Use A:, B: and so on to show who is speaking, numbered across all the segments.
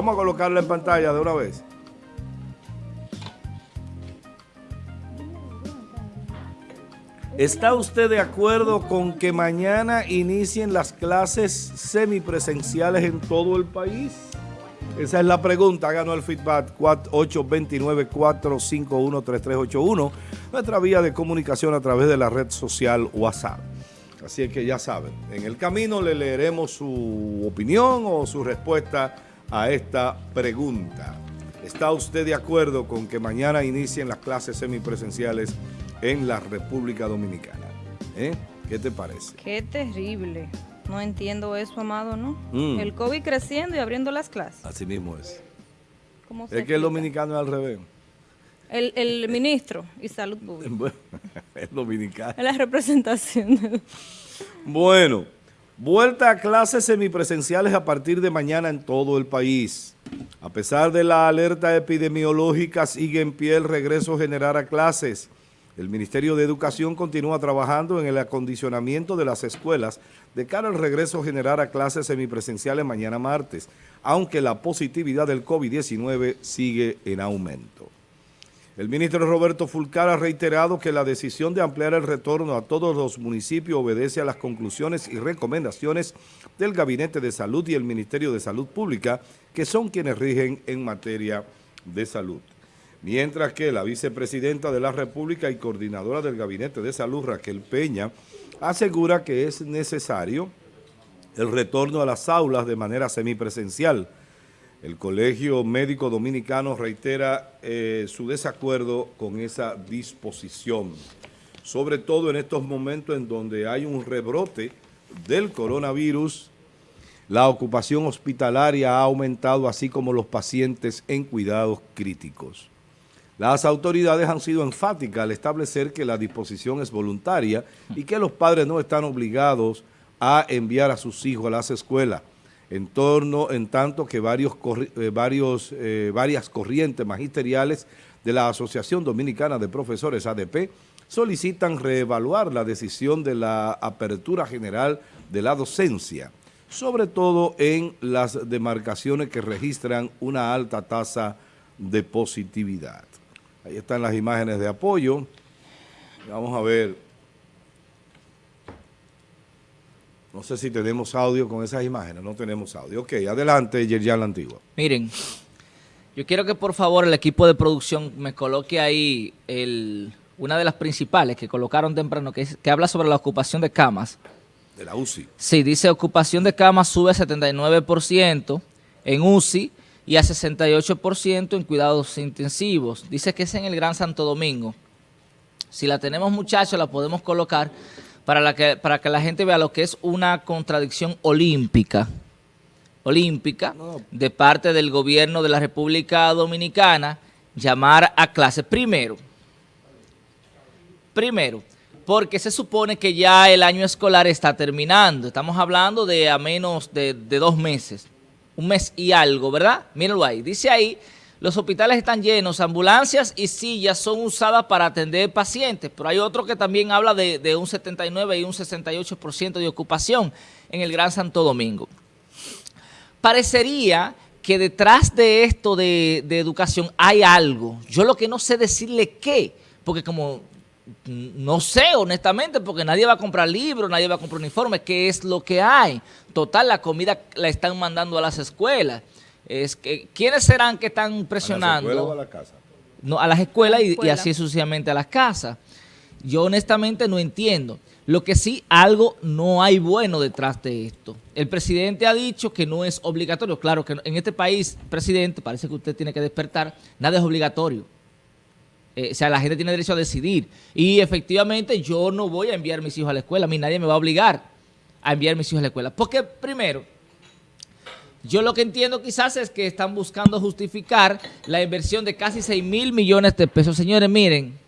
A: Vamos a colocarla en pantalla de una vez. ¿Está usted de acuerdo con que mañana inicien las clases semipresenciales en todo el país? Esa es la pregunta. Háganos el feedback 829-451-3381, nuestra vía de comunicación a través de la red social WhatsApp. Así que ya saben, en el camino le leeremos su opinión o su respuesta a esta pregunta. ¿Está usted de acuerdo con que mañana inicien las clases semipresenciales en la República Dominicana? ¿Eh? ¿Qué te parece?
B: Qué terrible. No entiendo eso, Amado, ¿no?
A: Mm.
B: El COVID creciendo y abriendo las clases.
A: Así mismo es.
B: ¿Cómo se
A: Es que el dominicano es al revés.
B: El, el ministro y salud pública.
A: Bueno, es dominicano.
B: La representación.
A: Bueno, vuelta a clases semipresenciales a partir de mañana en todo el país. A pesar de la alerta epidemiológica, sigue en pie el regreso general a clases. El Ministerio de Educación continúa trabajando en el acondicionamiento de las escuelas de cara al regreso general a clases semipresenciales mañana martes, aunque la positividad del COVID-19 sigue en aumento. El ministro Roberto Fulcar ha reiterado que la decisión de ampliar el retorno a todos los municipios obedece a las conclusiones y recomendaciones del Gabinete de Salud y el Ministerio de Salud Pública, que son quienes rigen en materia de salud. Mientras que la vicepresidenta de la República y coordinadora del Gabinete de Salud, Raquel Peña, asegura que es necesario el retorno a las aulas de manera semipresencial. El Colegio Médico Dominicano reitera eh, su desacuerdo con esa disposición, sobre todo en estos momentos en donde hay un rebrote del coronavirus, la ocupación hospitalaria ha aumentado, así como los pacientes en cuidados críticos. Las autoridades han sido enfáticas al establecer que la disposición es voluntaria y que los padres no están obligados a enviar a sus hijos a las escuelas, en, torno, en tanto que varios, eh, varios, eh, varias corrientes magisteriales de la Asociación Dominicana de Profesores ADP solicitan reevaluar la decisión de la apertura general de la docencia, sobre todo en las demarcaciones que registran una alta tasa de positividad. Ahí están las imágenes de apoyo. Vamos a ver. No sé si tenemos audio con esas imágenes. No tenemos audio. Ok, adelante, Yerjan La Antigua.
C: Miren, yo quiero que por favor el equipo de producción me coloque ahí el, una de las principales que colocaron temprano, que, es- que habla sobre la ocupación de camas.
A: De la UCI.
C: Sí, dice ocupación de camas sube a 79% en UCI y a 68% en cuidados intensivos. Dice que es en el Gran Santo Domingo. Si la tenemos muchachos, la podemos colocar para, la que, para que la gente vea lo que es una contradicción olímpica. Olímpica
A: No.
C: de parte del gobierno de la República Dominicana llamar a clase. Primero, Primero, porque se supone que ya el año escolar está terminando. Estamos hablando de a menos de, de dos meses. Un mes y algo, ¿verdad? Mírenlo ahí. Dice ahí, los hospitales están llenos, ambulancias y sillas son usadas para atender pacientes. Pero hay otro que también habla de, un 79 y un 68% de ocupación en el Gran Santo Domingo parecería que detrás de esto de, de educación hay algo. Yo lo que no sé decirle qué, porque como no sé honestamente, porque nadie va a comprar libros, nadie va a comprar uniformes, qué es lo que hay. Total, la comida la están mandando a las escuelas. Es que, ¿Quiénes serán que están
A: ¿A la
C: presionando?
A: escuela o a la casa?
C: no, a las escuelas
B: A la
C: y- y,
B: escuela.
C: así sucesivamente a las casas. Yo honestamente no entiendo. Lo que sí, algo no hay bueno detrás de esto. El presidente ha dicho que no es obligatorio. Claro que en este país, presidente, parece que usted tiene que despertar, nada es obligatorio. Eh, o sea, la gente tiene derecho a decidir. Y efectivamente yo no voy a enviar mis hijos a la escuela. A mí nadie me va a obligar a enviar mis hijos a la escuela. Porque primero, yo lo que entiendo quizás es que están buscando justificar la inversión de casi 6 mil millones de pesos. Señores, miren,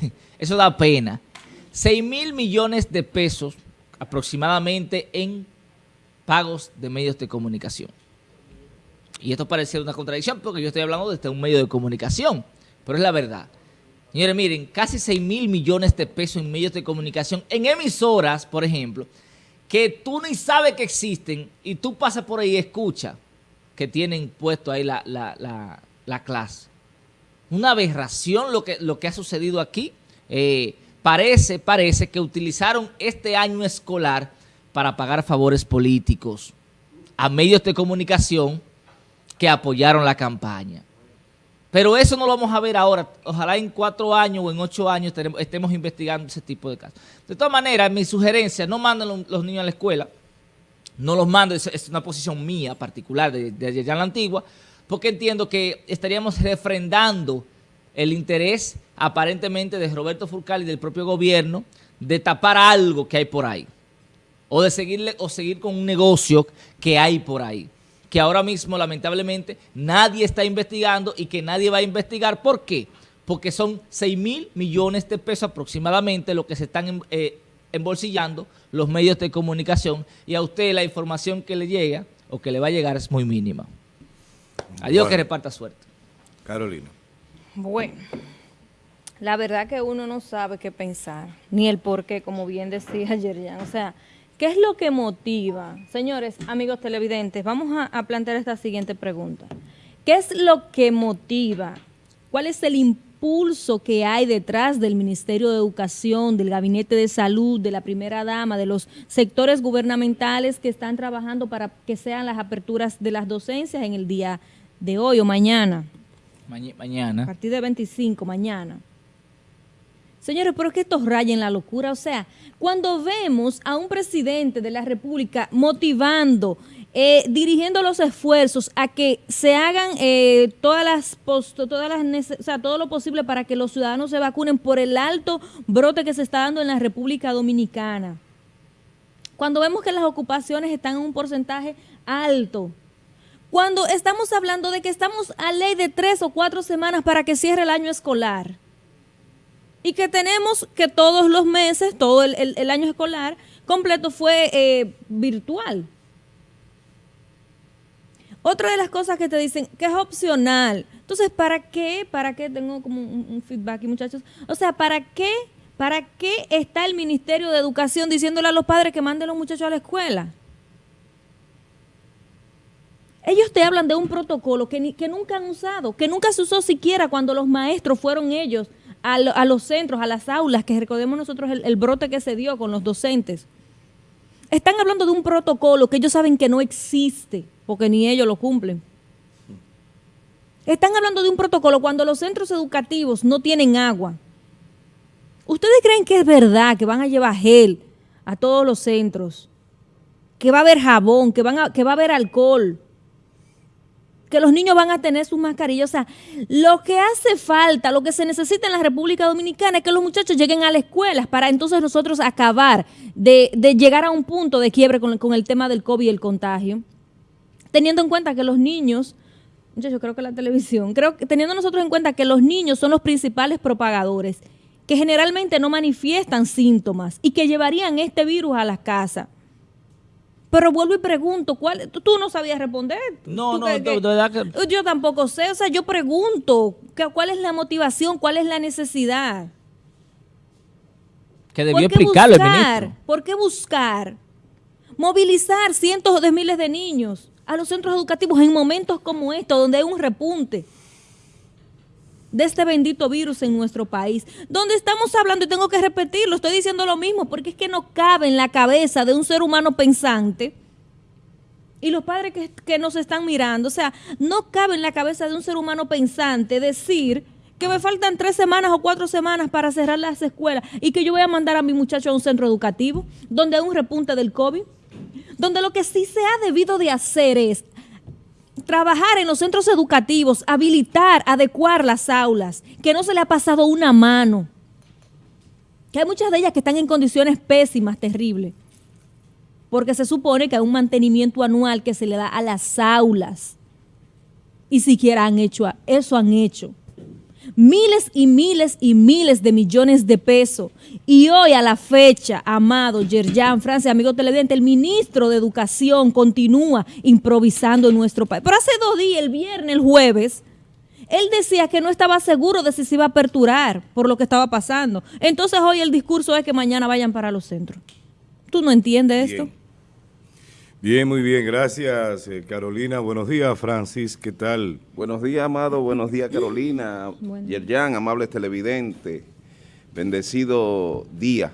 C: eso da pena. 6 mil millones de pesos aproximadamente en pagos de medios de comunicación. Y esto parece una contradicción porque yo estoy hablando desde un medio de comunicación, pero es la verdad. Señores, miren, casi 6 mil millones de pesos en medios de comunicación, en emisoras, por ejemplo, que tú ni sabes que existen y tú pasas por ahí y escuchas. que tienen puesto ahí la, la, la, la clase. Una aberración lo que, lo que ha sucedido aquí. Eh, parece, parece que utilizaron este año escolar para pagar favores políticos a medios de comunicación que apoyaron la campaña. Pero eso no lo vamos a ver ahora. Ojalá en cuatro años o en ocho años estemos investigando ese tipo de casos. De todas maneras, mi sugerencia, no manden los niños a la escuela. No los mando, es, una posición mía particular de, de allá en la antigua, porque entiendo que estaríamos refrendando el interés aparentemente de Roberto Furcal y del propio gobierno de tapar algo que hay por ahí. O de seguirle, o seguir con un negocio que hay por ahí que ahora mismo lamentablemente nadie está investigando y que nadie va a investigar. ¿Por qué? Porque son 6 mil millones de pesos aproximadamente lo que se están eh, embolsillando los medios de comunicación y a usted la información que le llega o que le va a llegar es muy mínima. Adiós, que reparta suerte.
A: Carolina.
B: Bueno, la verdad que uno no sabe qué pensar, ni el por qué, como bien decía ayer ya. O sea, ¿Qué es lo que motiva? Señores, amigos televidentes, vamos a, plantear esta siguiente pregunta. ¿Qué es lo que motiva? ¿Cuál es el impulso que hay detrás del Ministerio de Educación, del Gabinete de Salud, de la Primera Dama, de los sectores gubernamentales que están trabajando para que sean las aperturas de las docencias en el día de hoy o mañana?
C: mañana.
B: A partir de 25, mañana. Señores, pero es que esto raya en la locura. O sea, cuando vemos a un presidente de la República motivando, eh, dirigiendo los esfuerzos a que se hagan eh, todas las, todas las o sea, todo lo posible para que los ciudadanos se vacunen por el alto brote que se está dando en la República Dominicana. Cuando vemos que las ocupaciones están en un porcentaje alto, cuando estamos hablando de que estamos a ley de tres o cuatro semanas para que cierre el año escolar, y que tenemos que todos los meses, todo el, año escolar completo fue eh, virtual. Otra de las cosas que te dicen que es opcional. Entonces, ¿para qué? ¿Para qué? Tengo como un, feedback aquí, muchachos. O sea, ¿para qué? ¿Para qué está el Ministerio de Educación diciéndole a los padres que manden a los muchachos a la escuela? Ellos te hablan de un protocolo que, que nunca han usado, que nunca se usó siquiera cuando los maestros fueron ellos a, los centros, a las aulas, que recordemos nosotros el, brote que se dio con los docentes. Están hablando de un protocolo que ellos saben que no existe, porque ni ellos lo cumplen. Están hablando de un protocolo cuando los centros educativos no tienen agua. ¿Ustedes creen que es verdad que van a llevar gel a todos los centros? Que va a haber jabón, que, que va a haber alcohol, que los niños van a tener sus mascarillas. O sea, lo que hace falta, lo que se necesita en la República Dominicana es que los muchachos lleguen a las escuelas para entonces nosotros acabar de, llegar a un punto de quiebre con, con, el tema del COVID y el contagio. Teniendo en cuenta que los niños, muchachos, creo que la televisión, creo que teniendo nosotros en cuenta que los niños son los principales propagadores, que generalmente no manifiestan síntomas y que llevarían este virus a las casas. Pero vuelvo y pregunto, ¿cuál, tú, no sabías responder.
C: No, no, de verdad que...
B: Yo tampoco sé, o sea, yo pregunto, ¿cuál es la motivación? ¿Cuál es la necesidad?
C: Que debió explicarlo el ministro.
B: ¿Por qué buscar movilizar cientos de miles de niños a los centros educativos en momentos como estos, donde hay un repunte? De este bendito virus en nuestro país, donde estamos hablando, y tengo que repetirlo, estoy diciendo lo mismo, porque es que no cabe en la cabeza de un ser humano pensante, y los padres que, nos están mirando, o sea, no cabe en la cabeza de un ser humano pensante decir que me faltan tres semanas o cuatro semanas para cerrar las escuelas y que yo voy a mandar a mi muchacho a un centro educativo donde hay un repunte del COVID, donde lo que sí se ha debido de hacer es trabajar en los centros educativos, habilitar, adecuar las aulas, que no se le ha pasado una mano, que hay muchas de ellas que están en condiciones pésimas, terribles, porque se supone que hay un mantenimiento anual que se le da a las aulas, y siquiera han hecho, eso han hecho miles y miles y miles de millones de pesos. Y hoy a la fecha, amado Yerjan Francia, amigo televidente, el ministro de Educación continúa improvisando en nuestro país. Pero hace dos días, el viernes, el jueves, él decía que no estaba seguro de si se iba a aperturar por lo que estaba pasando. Entonces hoy el discurso es que mañana vayan para los centros. ¿Tú no entiendes esto?
A: Bien, muy bien, gracias eh, Carolina. Buenos días, Francis, ¿qué tal?
D: Buenos días, Amado. Buenos días, Carolina.
B: Bueno.
D: Yerjan, amables televidentes. Bendecido día.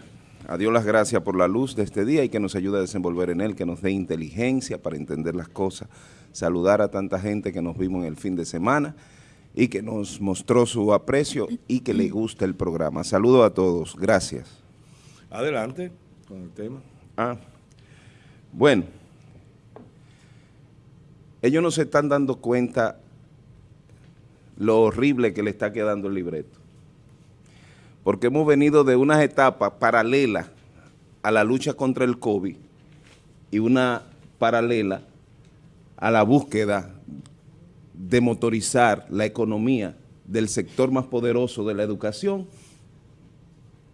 D: A Dios las gracias por la luz de este día y que nos ayude a desenvolver en él, que nos dé inteligencia para entender las cosas. Saludar a tanta gente que nos vimos en el fin de semana y que nos mostró su aprecio y que le gusta el programa. Saludo a todos. Gracias.
A: Adelante con el tema.
D: Ah, bueno, ellos no se están dando cuenta lo horrible que le está quedando el libreto. Porque hemos venido de unas etapas paralelas a la lucha contra el COVID y una paralela a la búsqueda de motorizar la economía del sector más poderoso de la educación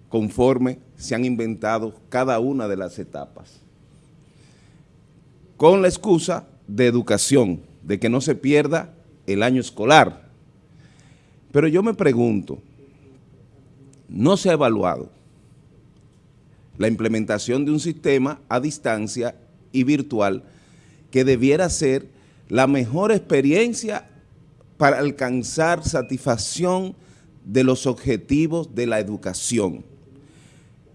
D: conforme se han inventado cada una de las etapas. Con la excusa de educación, de que no se pierda el año escolar. Pero yo me pregunto, ¿no se ha evaluado la implementación de un sistema a distancia y virtual que debiera ser la mejor experiencia para alcanzar satisfacción de los objetivos de la educación?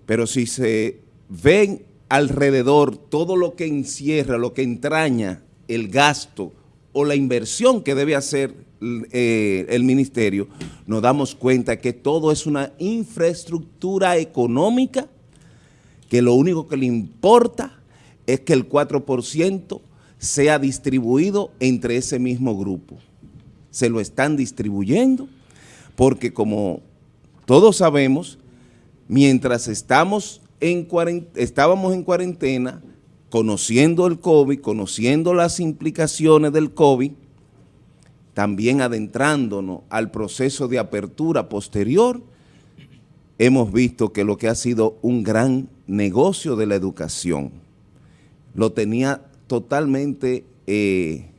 D: Pero si se ven alrededor todo lo que encierra, lo que entraña el gasto o la inversión que debe hacer eh, el ministerio, nos damos cuenta que todo es una infraestructura económica que lo único que le importa es que el 4% sea distribuido entre ese mismo grupo. Se lo están distribuyendo porque como todos sabemos, mientras estamos en estábamos en cuarentena, conociendo el COVID, conociendo las implicaciones del COVID, también adentrándonos al proceso de apertura posterior, hemos visto que lo que ha sido un gran negocio de la educación, lo tenía totalmente eh,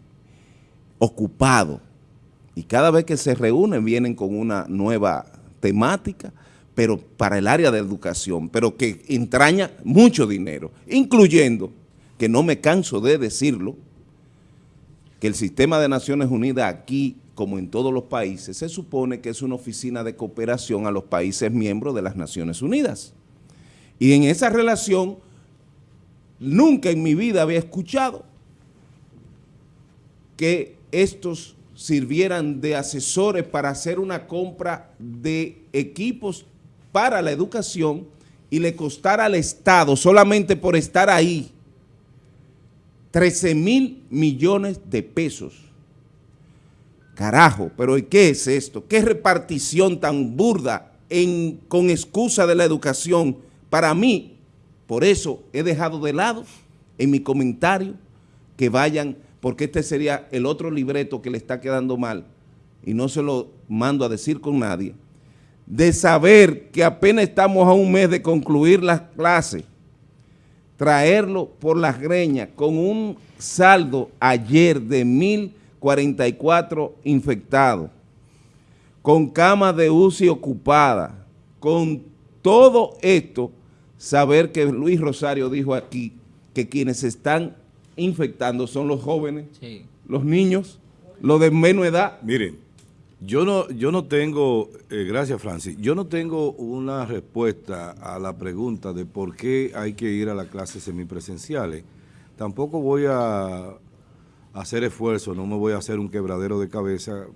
D: ocupado. Y cada vez que se reúnen vienen con una nueva temática, pero para el área de educación, pero que entraña mucho dinero, incluyendo que no me canso de decirlo, que el sistema de Naciones Unidas aquí, como en todos los países, se supone que es una oficina de cooperación a los países miembros de las Naciones Unidas. Y en esa relación, nunca en mi vida había escuchado que estos sirvieran de asesores para hacer una compra de equipos para la educación y le costara al Estado, solamente por estar ahí, 13 mil millones de pesos. Carajo, pero ¿y qué es esto? ¿Qué repartición tan burda con excusa de la educación? Para mí, por eso he dejado de lado en mi comentario que vayan, porque este sería el otro libreto que le está quedando mal y no se lo mando a decir con nadie, de saber que apenas estamos a un mes de concluir las clases traerlo por las greñas con un saldo ayer de 1.044 infectados, con camas de UCI ocupadas, con todo esto, saber que Luis Rosario dijo aquí que quienes están infectando son los jóvenes,
C: Sí.
D: los niños, los de menos edad.
A: Miren, yo no, yo no tengo, eh, gracias Francis, yo no tengo una respuesta a la pregunta de por qué hay que ir a las clases semipresenciales. Tampoco voy a hacer esfuerzo, no me voy a hacer un quebradero de cabeza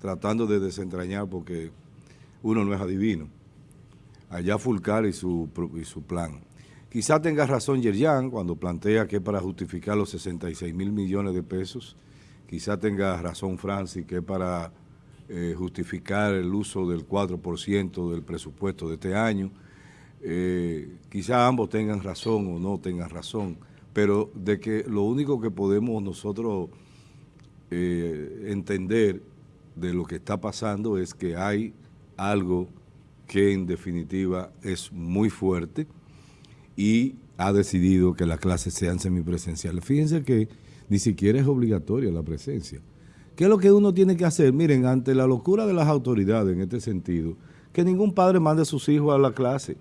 A: tratando de desentrañar porque uno no es adivino. Allá Fulcar y su, y su plan. Quizá tenga razón Yerjan cuando plantea que para justificar los 66 mil millones de pesos. Quizá tenga razón Francis que para eh, justificar el uso del 4% del presupuesto de este año. Eh, quizá ambos tengan razón o no tengan razón, pero de que lo único que podemos nosotros eh, entender de lo que está pasando es que hay algo que en definitiva es muy fuerte y ha decidido que las clases sean semipresenciales. Fíjense que ni siquiera es obligatoria la presencia. ¿Qué es lo que uno tiene que hacer? Miren, ante la locura de las autoridades en este sentido, que ningún padre mande a sus hijos a la clase.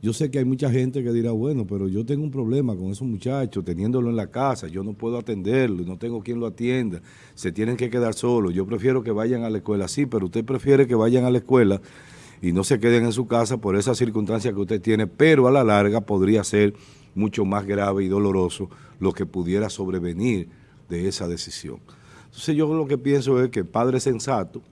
A: Yo sé que hay mucha gente que dirá, bueno, pero yo tengo un problema con esos muchachos, teniéndolo en la casa, yo no puedo atenderlo, no tengo quien lo atienda, se tienen que quedar solos, yo prefiero que vayan a la escuela, sí, pero usted prefiere que vayan a la escuela y no se queden en su casa por esa circunstancia que usted tiene, pero a la larga podría ser mucho más grave y doloroso lo que pudiera sobrevenir de esa decisión. Entonces yo lo que pienso es que padres sensatos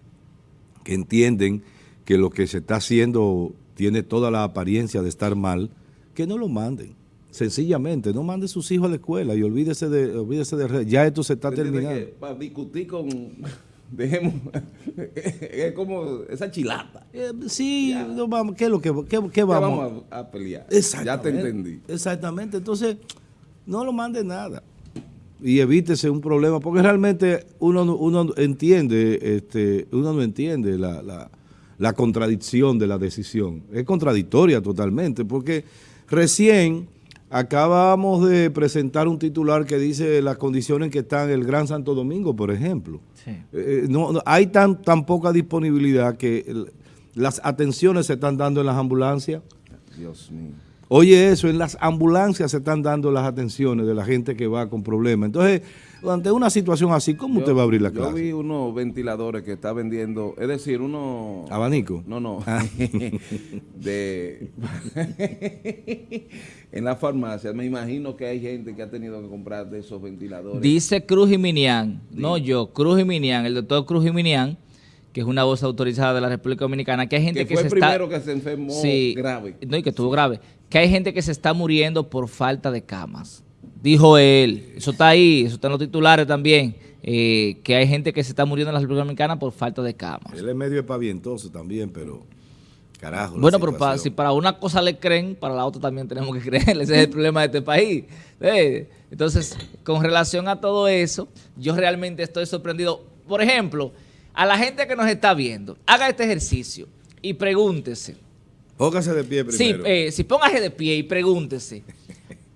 A: que entienden que lo que se está haciendo tiene toda la apariencia de estar mal, que no lo manden. Sencillamente, no mande sus hijos a la escuela y olvídese de, olvídese de ya esto se está terminando.
D: Para discutir con, dejemos, es como esa chilata.
A: Eh, sí, no, vamos, ¿qué es lo que qué, vamos?
D: vamos a, a pelear. Ya te entendí.
A: Exactamente. Entonces, no lo mande nada. Y evítese un problema, porque realmente uno, no- uno entiende, este, uno no entiende la, la- la contradicción de la decisión. Es contradictoria totalmente, porque recién acabamos de presentar un titular que dice las condiciones en que está el Gran Santo Domingo, por ejemplo.
C: Sí.
A: Eh, no, no, hay tan, tan poca disponibilidad que el- las atenciones se están dando en las ambulancias.
D: Dios mío.
A: Oye eso, en las ambulancias se están dando las atenciones de la gente que va con problemas. Entonces, ante una situación así, ¿cómo usted va a abrir la
D: Yo
A: clase?
D: vi unos ventiladores que está vendiendo, es decir, uno...
A: ¿Abanico?
D: No, no.
A: Ah.
D: de En la farmacia, me imagino que hay gente que ha tenido que comprar de esos ventiladores.
C: Dice Cruz Jiminián, no yo, Cruz Jiminián, el doctor Cruz Jiminián, que es una voz autorizada de la República Dominicana, que hay gente
D: que
C: que,
D: fue
C: se
D: el primero
C: está...
D: que se enfermó
C: Sí,
D: grave.
C: No, y que estuvo grave. Que hay gente que se está muriendo por falta de camas. Dijo él, eso está ahí, eso está en los titulares también, eh, que hay gente que se está muriendo en la República Dominicana por falta de camas.
A: Él es medio espavientoso también, pero carajo.
C: Bueno, pero para- si para una cosa le creen, para la otra también tenemos que creerle. Ese es el problema de este país. Eh, Entonces, con relación a todo eso, yo realmente estoy sorprendido. Por ejemplo, a la gente que nos está viendo, haga este ejercicio y pregúntese.
A: Póngase de pie
C: Sí,
A: primero.
C: eh, si póngase de pie y pregúntese.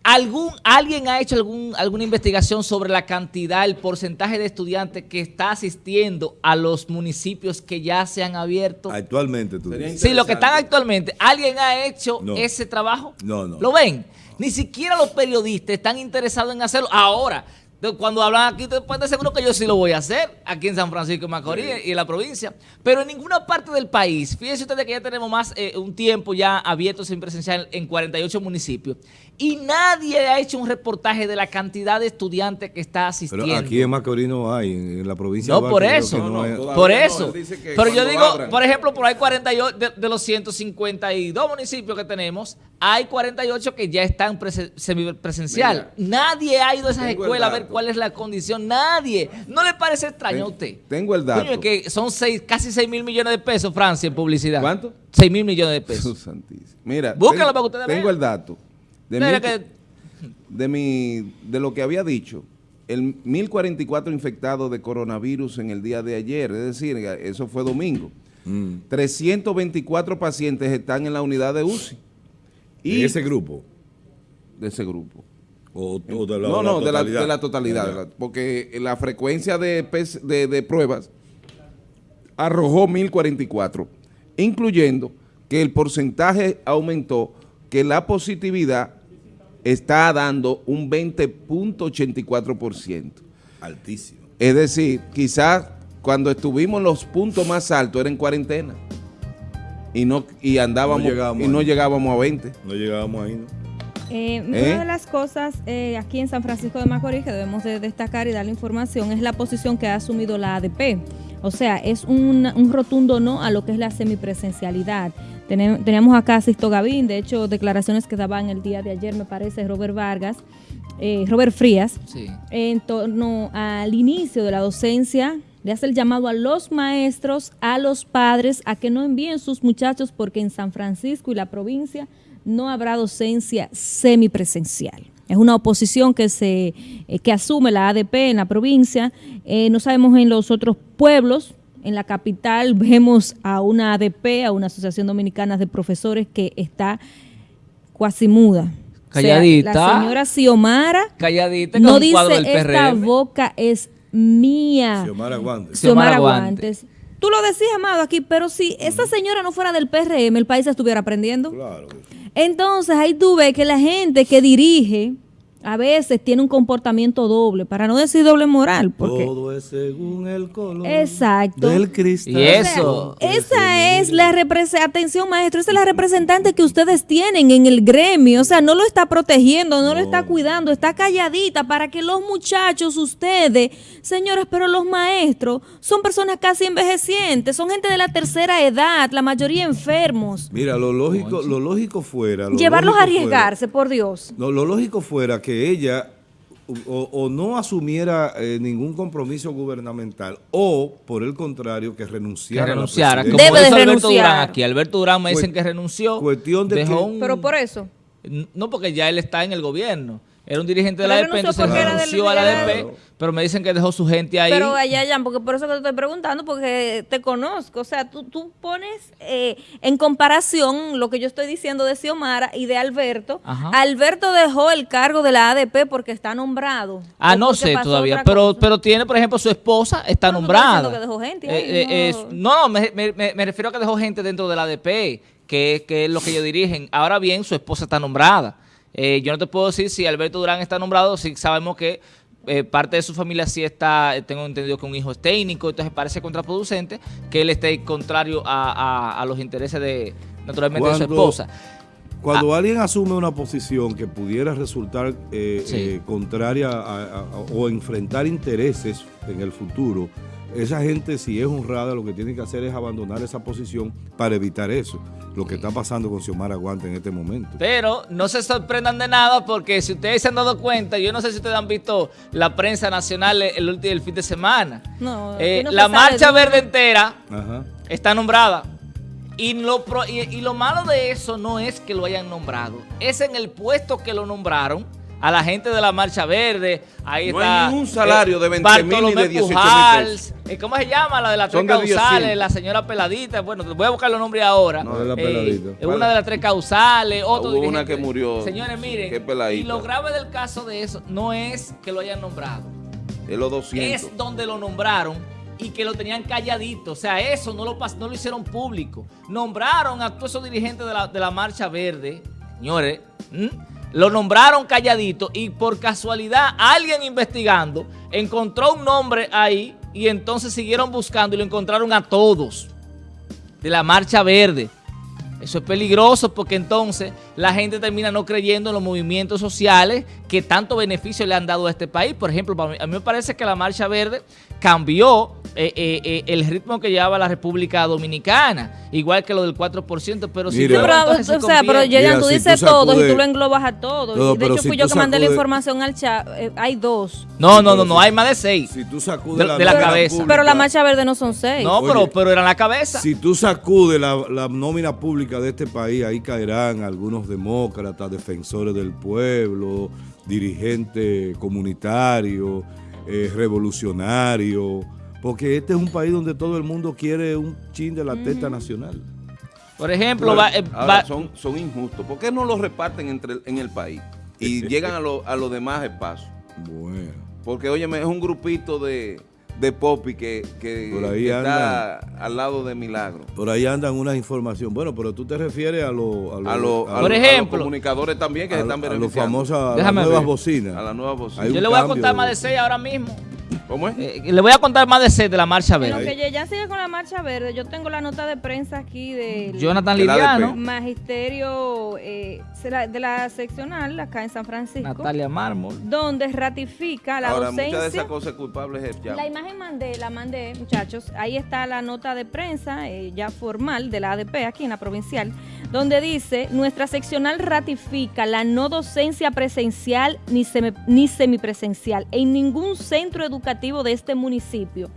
C: ¿Algún, ¿Alguien ha hecho algún, alguna investigación sobre la cantidad, el porcentaje de estudiantes que está asistiendo a los municipios que ya se han abierto?
A: Actualmente tú dices.
C: Sí, lo que están actualmente, ¿alguien ha hecho
A: No.
C: ese trabajo?
A: No, no.
C: ¿Lo ven? Ni siquiera los periodistas están interesados en hacerlo. Ahora, de- cuando hablan aquí, te pueden seguro que yo sí lo voy a hacer, aquí en San Francisco de Macorís y en la provincia. Pero en ninguna parte del país, fíjense ustedes que ya tenemos más eh, un tiempo ya abierto sin presencial en 48 municipios. Y nadie ha hecho un reportaje de la cantidad de estudiantes que está asistiendo.
A: Pero aquí en Macorís no hay, en, la provincia
C: No,
A: de
C: por
A: Duarte creo
C: eso.
D: No, no,
A: hay.
D: todavía
C: Por eso. Pero yo digo,
D: abran.
C: por ejemplo, por ahí 48, de, de los 152 municipios que tenemos, hay 48 que ya están prese- semipresencial. Nadie ha ido a esas
D: tengo el
C: escuelas a ver cuál es la condición. Nadie. ¿No le parece extraño a usted?
D: tengo el dato.
C: Coño, que son seis, casi 6 mil millones de pesos, Francia, en publicidad.
D: ¿Cuánto?
C: 6 mil millones de pesos.
D: Santísimo. Mira,
C: Búscalo
D: ten-
C: para que ustedes
D: tengo
C: vean.
D: el dato. De, mil-
C: que-
D: de, mi, de lo que había dicho, el 1044 infectados de coronavirus en el día de ayer, es decir, eso fue domingo.
A: Mm.
D: 324 pacientes están en la unidad de UCI.
A: ¿En
D: Y
A: ese grupo?
D: de ese grupo.
A: O, o de la,
D: no,
A: la
D: no, de la,
A: totalidad?
D: de la totalidad. de la- porque la frecuencia de, de, de pruebas arrojó 1044, incluyendo que el porcentaje aumentó, que la positividad está dando un 20.84%.
A: Altísimo.
D: Es decir, quizás cuando estuvimos en los puntos más altos era en cuarentena y no y andábamos
A: No llegábamos
D: y no llegábamos a 20.
A: No llegábamos ahí, ¿no?
B: Eh,
D: ¿Eh?
B: Una de las cosas eh, aquí en San Francisco de Macorís que debemos de destacar y darle información es la posición que ha asumido la ADP. O sea, es un, un rotundo no a lo que es la semipresencialidad. Teníamos acá a Sisto Gavín, de hecho, declaraciones que daban el día de ayer, me parece, Robert Vargas, eh, Robert Frías,
C: Sí.
B: en torno al inicio de la docencia, le hace el llamado a los maestros, a los padres, a que no envíen sus muchachos porque en San Francisco y la provincia no habrá docencia semipresencial. Es una oposición que se eh, que asume la ADP en la provincia. Eh, no sabemos en los otros pueblos. En la capital vemos a una ADP, a una Asociación Dominicana de Profesores que está cuasi muda. O sea,
C: Calladita.
B: la señora Xiomara
C: Calladita
B: no dice
C: del
B: esta boca es mía.
A: Xiomara Guantes.
C: Xiomara. Guantes.
B: Tú lo decías, Amado, aquí, pero si esa señora no fuera del PRM, el país estuviera aprendiendo.
A: Claro.
B: Entonces ahí tú ves que la gente que dirige a veces tiene un comportamiento doble, para no decir doble moral, porque...
A: Todo es según el color
B: Exacto.
A: del cristal.
C: Y eso.
B: Esa es la representación, atención maestro, esa es la representante que ustedes tienen en el gremio, o sea, no lo está protegiendo, no, lo está cuidando, está calladita para que los muchachos, ustedes, señores, pero los maestros son personas casi envejecientes, son gente de la tercera edad, la mayoría enfermos.
A: Mira, lo lógico, lo lógico fuera... lo
B: Llevarlos a
A: fuera-
B: arriesgarse, por Dios.
A: No, lo lógico fuera que ella o, o no asumiera eh, ningún compromiso gubernamental o, por el contrario, que
C: Que
A: renunciara. a la
C: renunciara. Como.
B: Debe de
C: Alberto
B: renunciar.
C: Durán aquí. Alberto Durán me dicen que renunció.
A: cuestión de
C: dejó
A: que-
C: un-
B: Pero por eso.
C: No, porque ya él está en el gobierno. Era un dirigente de la ADP, entonces renunció a la ADP, pero me dicen que dejó su gente ahí.
B: Pero allá, ya, porque por eso que te estoy preguntando, porque te conozco. O sea, tú, tú pones eh, en comparación lo que yo estoy diciendo de Xiomara y de Alberto.
C: Ajá.
B: Alberto dejó el cargo de la ADP porque está nombrado.
C: Ah, no sé todavía, pero pero tiene, por ejemplo, su esposa está
B: No,
C: nombrada.
B: diciendo que dejó gente ahí,
C: Eh, eh,
B: no.
C: no, me, me- me- me refiero a que dejó gente dentro de la ADP, que, que es lo que ellos dirigen. Ahora bien, su esposa está nombrada. Eh, yo no te puedo decir si Alberto Durán está nombrado, si sabemos que eh, parte de su familia sí está, eh, tengo entendido que un hijo es técnico, entonces parece contraproducente que él esté contrario a, a- a los intereses de, naturalmente, de su esposa.
A: Cuando alguien asume una posición que pudiera resultar eh,
C: Sí.
A: eh, contraria a- o enfrentar intereses en el futuro, esa gente si es honrada lo que tiene que hacer es abandonar esa posición para evitar eso. Lo que está pasando con Xiomara Guante en este momento.
C: Pero no se sorprendan de nada porque si ustedes se han dado cuenta, yo no sé si ustedes han visto la prensa nacional el, último el fin de semana.
B: No,
C: Eh,
B: no
C: la marcha
B: de-
C: verde entera
A: Ajá.
C: está nombrada. Y lo, pro- y, y lo malo de eso no es que lo hayan nombrado, es en el puesto que lo nombraron a la gente de la Marcha Verde. Ahí
D: No
C: está.
D: hay ningún salario de 20 mil ni de
C: Bartolomé
D: 18 mil
C: Pujals, eh, ¿Cómo se llama? La de las tres causales,
D: 10.
C: la señora Peladita. Bueno, voy a buscar los nombres ahora.
A: No, de la
C: Eh,
A: Peladita.
C: es una de las tres causales, otro
D: Hubo una que murió.
C: Señores, miren.
D: Qué peladita.
C: Y lo grave del caso de eso no es que lo hayan nombrado
D: Es los 200.
C: es donde lo nombraron y que lo tenían calladito. O sea, eso no lo, pas- no lo hicieron público. Nombraron a todos esos dirigentes de la, de la Marcha Verde, señores. Lo nombraron calladito y por casualidad alguien investigando encontró un nombre ahí y entonces siguieron buscando y lo encontraron a todos de la Marcha Verde. Eso es peligroso porque entonces la gente termina no creyendo en los movimientos sociales que tanto beneficio le han dado a este país. Por ejemplo, a mí me parece que la Marcha Verde cambió eh, eh, eh, el ritmo que llevaba la República Dominicana, igual que lo del 4%, pero si
A: Mira.
B: Pero,
C: se
B: o sea, pero
A: Mira,
B: tú
A: si
B: dices
A: tú
B: y tú lo englobas a todos.
A: No,
B: de hecho,
A: si
B: fui
A: tú
B: yo que mandé la información al chat. eh, hay dos.
C: No, no, no, no, hay más de seis.
A: Si tú sacudes
C: De-
A: la,
C: de la cabeza.
A: pública-
B: Pero la marcha verde no son seis.
C: No, pero,
A: Oye,
C: pero era la cabeza.
A: Si tú sacudes la, la nómina pública de este país, ahí caerán algunos demócratas, defensores del pueblo, dirigentes comunitarios, eh, revolucionarios, porque este es un país donde todo el mundo quiere un chin de la teta nacional.
C: Por ejemplo,
D: Pero,
C: va- eh,
D: ahora,
C: va-
D: son, son injustos. ¿Por qué no los reparten entre, en el país y llegan a, lo- a los demás espacios?
A: Bueno.
D: Porque, óyeme, es un grupito de, de popi que, que-
A: Por ahí
D: que está al lado de Milagro.
A: Por ahí andan unas información. Bueno, pero tú te refieres a los...
D: A, los- a los-
C: Por
D: a
C: ejemplo,
D: los comunicadores también que
A: a,
D: se están
A: a los
D: beneficiando.
A: famosos, a las nuevas bocinas.
D: A la nueva voz.
A: Hay
C: yo le voy a contar más de seis ahora mismo.
D: ¿Cómo es?
C: Eh, le voy a contar más de seis de la Marcha Verde.
B: que Yeyan sigue con la marcha verde, yo tengo la nota de prensa aquí
C: Jonathan
D: De la
C: Liriano,
B: magisterio eh, de la- de la seccional acá en San Francisco,
C: Natalia Mármol.
B: donde ratifica la
D: Ahora,
B: docencia.
D: muchas de esas cosas culpables es ya.
B: La imagen mandé, la mandé, muchachos. Ahí está la nota de prensa eh, ya formal de la ADP aquí en la provincial, donde dice, nuestra seccional ratifica la no docencia presencial ni, semi- ni semipresencial en ningún centro educativo de este municipio,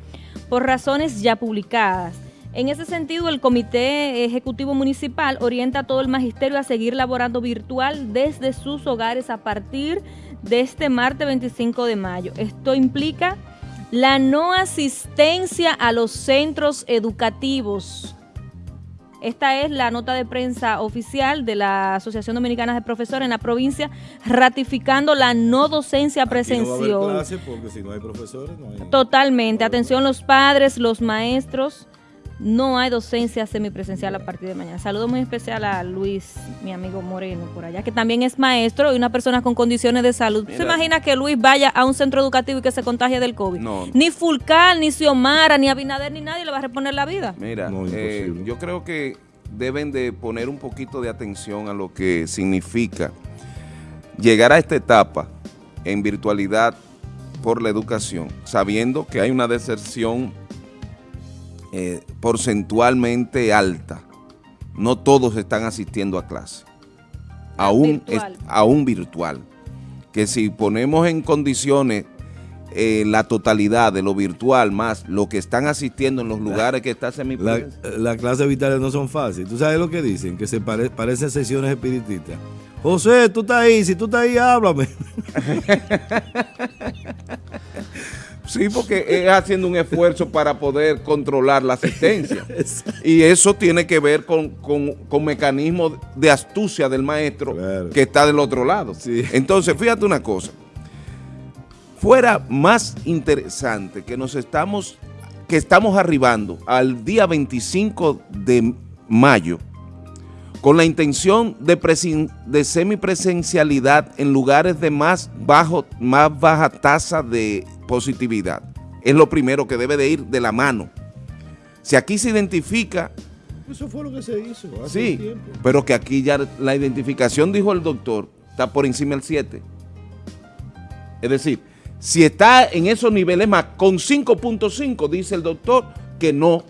B: por razones ya publicadas. En ese sentido, el Comité Ejecutivo Municipal orienta a todo el magisterio a seguir laborando virtual desde sus hogares a partir de este martes 25 de mayo. Esto implica la no asistencia a los centros educativos. Esta es la nota de prensa oficial de la Asociación Dominicana de Profesores en la provincia, ratificando la no docencia
A: no
B: presencial.
A: clases porque si no hay profesores no hay...
B: Totalmente. Atención los padres, los maestros, no hay docencia semipresencial a partir de mañana. Saludo muy especial a Luis, mi amigo Moreno, por allá, que también es maestro y una persona con condiciones de salud. ¿Se imagina que Luis vaya a un centro educativo y que se contagie del COVID?
D: No.
B: Ni Fulcal, ni Xiomara, ni Abinader, ni nadie le va a reponer la vida.
D: Mira,
A: No,
D: eh, yo creo que deben de poner un poquito de atención a lo que significa llegar a esta etapa en virtualidad por la educación, sabiendo que hay una deserción eh, porcentualmente alta. No todos están asistiendo a clase. Aún, es-
B: virtual.
D: aún virtual. Que si ponemos en condiciones eh, la totalidad de lo virtual más lo que están asistiendo en los lugares que está
A: La,
D: semipresencial.
A: las clases vitales no son fáciles. ¿Tú sabes lo que dicen? Que se pare- parecen sesiones espiritistas. José, tú estás ahí. Si tú estás ahí, háblame.
D: Sí, porque es haciendo un esfuerzo para poder controlar la asistencia. Y eso tiene que ver con, con, con mecanismos de astucia del maestro
A: Claro.
D: que está del otro lado.
A: Sí.
D: Entonces, fíjate una cosa. Fuera más interesante que nos estamos, que estamos arribando al día 25 de mayo con la intención de, de semipresencialidad en lugares de más, bajo, más baja tasa de positividad. Es lo primero que debe de ir de la mano. Si aquí se identifica,
A: Eso fue lo que se hizo
D: sí, pero que aquí ya la identificación, dijo el doctor, está por encima del 7. Es decir, si está en esos niveles más, con 5.5, dice el doctor, que no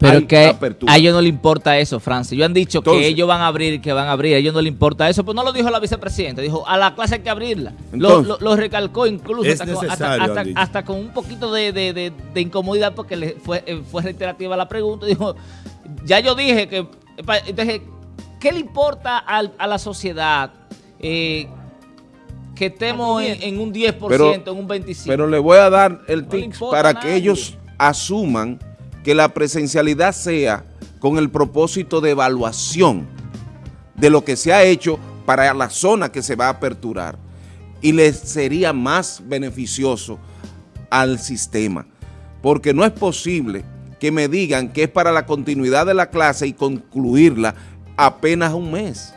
C: Pero
D: hay
C: que
D: apertura.
C: a ellos no le importa eso, Francis. Ellos han dicho
D: Entonces-
C: que ellos van a abrir, que van a abrir. A ellos no le importa eso. Pues no lo dijo la vicepresidenta. Dijo, a la clase hay que abrirla. Lo,
D: Entonces-
C: lo- lo recalcó incluso hasta, con- hasta-
A: necesario,
C: hasta-
A: han dicho.
C: hasta con un poquito de, de- de- de incomodidad porque le fue, eh, fue reiterativa la pregunta. Dijo, ya yo dije que... Entonces, ¿qué le importa al- a la sociedad eh, que estemos en, en un 10%,
D: Pero-
C: en un 25%?
D: Pero le voy a dar el
C: No importa
D: para que ellos asuman que la presencialidad sea con el propósito de evaluación de lo que se ha hecho para la zona que se va a aperturar y les sería más beneficioso al sistema. Porque no es posible que me digan que es para la continuidad de la clase y concluirla apenas un mes.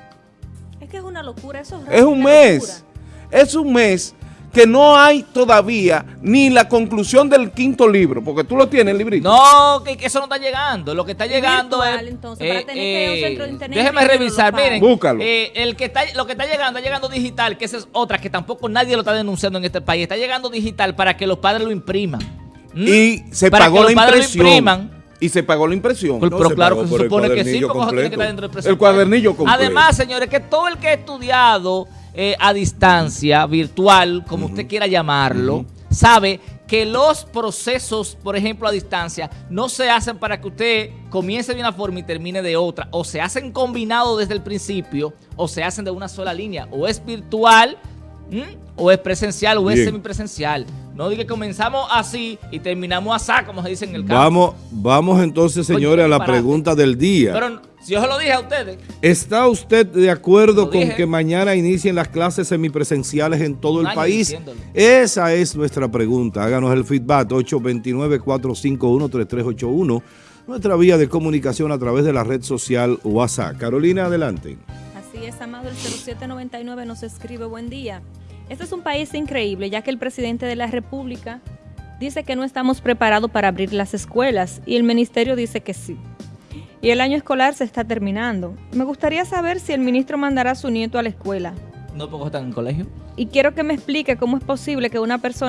B: Es que es una locura, eso es,
D: Es un mes. Es un mes que no hay todavía ni la conclusión del quinto libro, porque tú lo tienes, el librito.
C: No, que, que eso no está llegando. Lo que está llegando
B: virtual,
C: es.
B: entonces, para tener que de internet
C: déjeme revisar, miren.
D: Búscalo.
C: eh, el que está, lo que está llegando, está llegando digital, que esa es otra que tampoco nadie lo está denunciando en este país. Está llegando digital para que los padres lo impriman. ¿Mm?
D: Y se
C: Para
D: pagó
C: que
D: la
C: los padres lo
D: impresión.
C: impriman.
D: Y se pagó la impresión.
A: No,
C: pero
A: se
C: claro que se
A: el
C: supone que sí,
A: cuadernillo
C: porque eso tiene que
A: completo.
C: estar dentro del
D: El
C: presupuesto.
D: cuadernillo completo.
C: Además, señores, que todo el que ha estudiado eh, a distancia, virtual, como usted quiera llamarlo, sabe que los procesos, por ejemplo, a distancia, no se hacen para que usted comience de una forma y termine de otra. O se hacen combinados desde el principio, o se hacen de una sola línea. O es virtual, ¿m? o es presencial, o es
A: Bien.
C: semipresencial. No diga que comenzamos así y terminamos así, como se dice en el campo.
A: Vamos, vamos entonces, señores, a la pregunta del día.
C: Pero si yo se lo dije a ustedes.
A: ¿Está usted de acuerdo con
C: dije.
A: que mañana inicien las clases semipresenciales en todo el país?
C: diciéndolo.
A: Esa es nuestra pregunta. Háganos el feedback 829-451-3381. Nuestra vía de comunicación a través de la red social WhatsApp. Carolina, adelante.
B: Así es, Amado, el 0799 nos escribe, buen día. Este es un país increíble, ya que el presidente de la República dice que no estamos preparados para abrir las escuelas y el ministerio dice que sí. Y el año escolar se está terminando. Me gustaría saber si el ministro mandará a su nieto a la escuela.
C: No porque están en el colegio.
B: Y quiero que me explique cómo es posible que una persona